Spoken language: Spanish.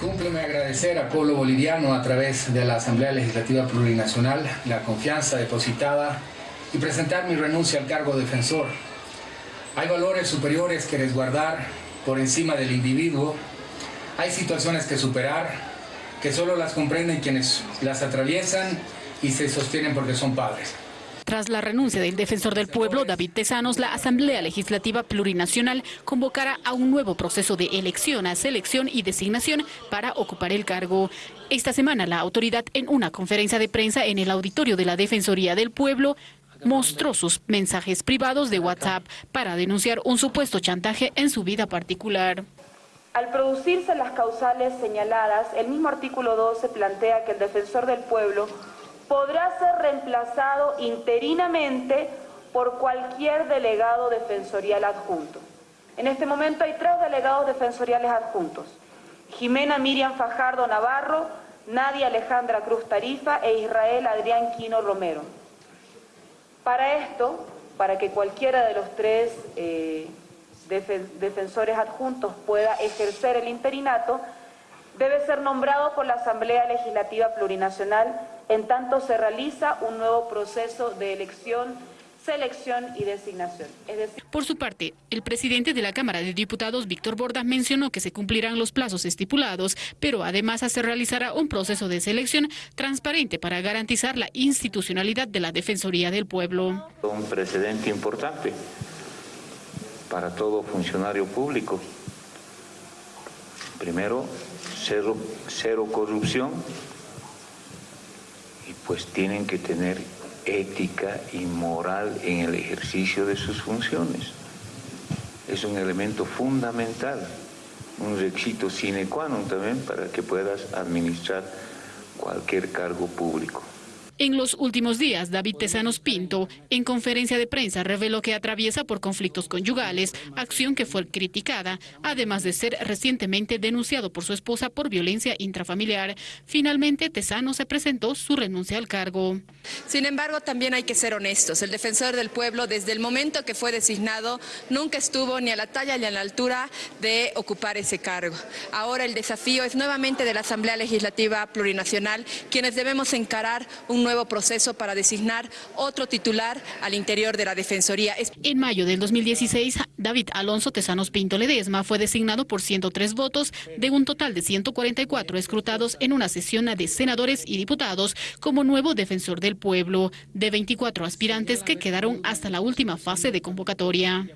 Cúmpleme agradecer al pueblo boliviano a través de la Asamblea Legislativa Plurinacional la confianza depositada y presentar mi renuncia al cargo defensor. Hay valores superiores que resguardar por encima del individuo. Hay situaciones que superar que solo las comprenden quienes las atraviesan y se sostienen porque son padres. Tras la renuncia del defensor del pueblo, David Tesanos, la Asamblea Legislativa Plurinacional convocará a un nuevo proceso de elección, a selección y designación para ocupar el cargo. Esta semana la autoridad en una conferencia de prensa en el auditorio de la Defensoría del Pueblo mostró sus mensajes privados de WhatsApp para denunciar un supuesto chantaje en su vida particular. Al producirse las causales señaladas, el mismo artículo 12 plantea que el defensor del pueblo podrá ser reemplazado interinamente por cualquier delegado defensorial adjunto. En este momento hay tres delegados defensoriales adjuntos. Jimena Miriam Fajardo Navarro, Nadia Alejandra Cruz Tarifa e Israel Adrián Quino Romero. Para esto, para que cualquiera de los tres eh, defensores adjuntos pueda ejercer el interinato, debe ser nombrado por la Asamblea Legislativa Plurinacional en tanto se realiza un nuevo proceso de elección selección y designación. Por su parte, el presidente de la Cámara de Diputados, Víctor Borda, mencionó que se cumplirán los plazos estipulados, pero además se realizará un proceso de selección transparente para garantizar la institucionalidad de la Defensoría del Pueblo. Un precedente importante para todo funcionario público. Primero, cero, corrupción, y pues tienen que tener ética y moral en el ejercicio de sus funciones. Es un elemento fundamental, un requisito sine qua non también para que puedas administrar cualquier cargo público. En los últimos días, David Tesanos Pinto, en conferencia de prensa, reveló que atraviesa por conflictos conyugales, acción que fue criticada, además de ser recientemente denunciado por su esposa por violencia intrafamiliar. Finalmente, Tesano se presentó su renuncia al cargo. Sin embargo, también hay que ser honestos. El defensor del pueblo, desde el momento que fue designado, nunca estuvo ni a la talla ni a la altura de ocupar ese cargo. Ahora el desafío es nuevamente de la Asamblea Legislativa Plurinacional, quienes debemos encarar un nuevo proceso para designar otro titular al interior de la Defensoría. En mayo del 2016, David Alonso Tesanos Pinto Ledesma fue designado por 103 votos de un total de 144 escrutados en una sesión de senadores y diputados como nuevo defensor del pueblo, de 24 aspirantes que quedaron hasta la última fase de convocatoria.